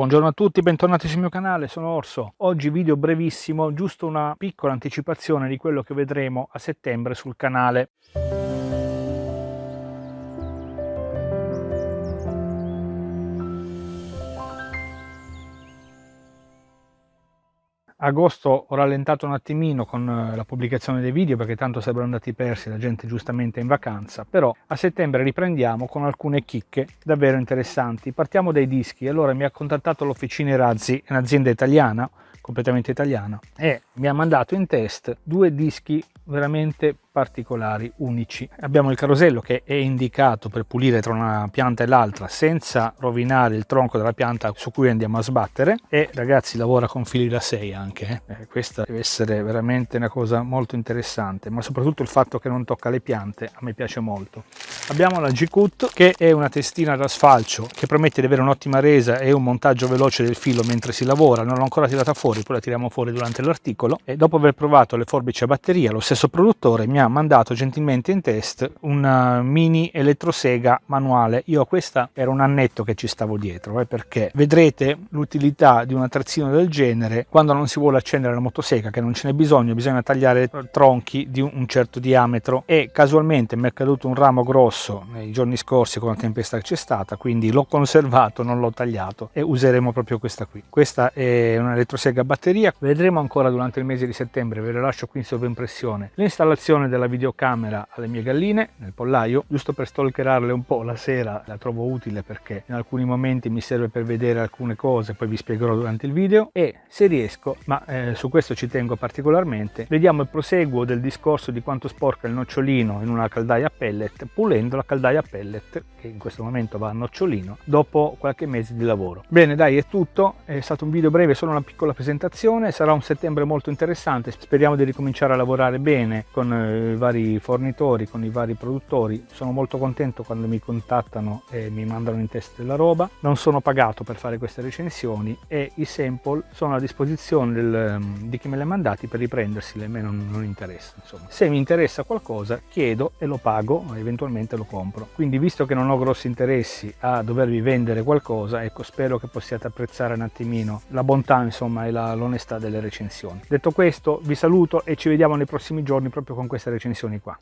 Buongiorno a tutti, bentornati sul mio canale, sono Orso. Oggi video brevissimo, giusto una piccola anticipazione di quello che vedremo a settembre sul canale. Agosto ho rallentato un attimino con eh, la pubblicazione dei video perché tanto sarebbero andati persi, la gente giustamente è in vacanza, però a settembre riprendiamo con alcune chicche davvero interessanti. Partiamo dai dischi, allora mi ha contattato l'Officina Razzi, un'azienda italiana, completamente italiana, e mi ha mandato in test due dischi veramente particolari, unici. Abbiamo il carosello che è indicato per pulire tra una pianta e l'altra senza rovinare il tronco della pianta su cui andiamo a sbattere e ragazzi lavora con fili da 6 anche, eh. Eh, questa deve essere veramente una cosa molto interessante, ma soprattutto il fatto che non tocca le piante a me piace molto. Abbiamo la G-Cut che è una testina da sfalcio che promette di avere un'ottima resa e un montaggio veloce del filo mentre si lavora, non l'ho ancora tirata fuori, poi la tiriamo fuori durante l'articolo. E dopo aver provato le forbici a batteria, lo stesso produttore mi ha mandato gentilmente in test una mini elettrosega manuale. Io questa era un annetto che ci stavo dietro, eh, perché vedrete l'utilità di un attrezzino del genere quando non si vuole accendere la motosega, che non ce n'è bisogno, bisogna tagliare tronchi di un certo diametro. E casualmente mi è caduto un ramo grosso nei giorni scorsi con la tempesta che c'è stata, quindi l'ho conservato, non l'ho tagliato e useremo proprio questa qui. Questa è un'elettrosega a batteria, vedremo ancora durante il mese di settembre, ve la lascio qui in sovraimpressione. L'installazione della videocamera alle mie galline nel pollaio, giusto per stalkerarle un po' la sera, la trovo utile perché in alcuni momenti mi serve per vedere alcune cose, poi vi spiegherò durante il video e se riesco, ma eh, su questo ci tengo particolarmente, vediamo il proseguo del discorso di quanto sporca il nocciolino in una caldaia pellet, pulendo la caldaia pellet, che in questo momento va a nocciolino, dopo qualche mese di lavoro. Bene dai è tutto, è stato un video breve, solo una piccola presentazione, sarà un settembre molto interessante, speriamo di ricominciare a lavorare bene con eh, i vari fornitori, con i vari produttori. Sono molto contento quando mi contattano e mi mandano in test della roba. Non sono pagato per fare queste recensioni e i sample sono a disposizione del, ehm, di chi me li ha mandati per riprenderseli, a me non, non interessa. Insomma. Se mi interessa qualcosa chiedo e lo pago, eventualmente lo compro. Quindi visto che non ho grossi interessi a dovervi vendere qualcosa, ecco spero che possiate apprezzare un attimino la bontà insomma e l'onestà delle recensioni. Detto questo vi saluto e ci vediamo nei prossimi giorni proprio con queste recensioni qua.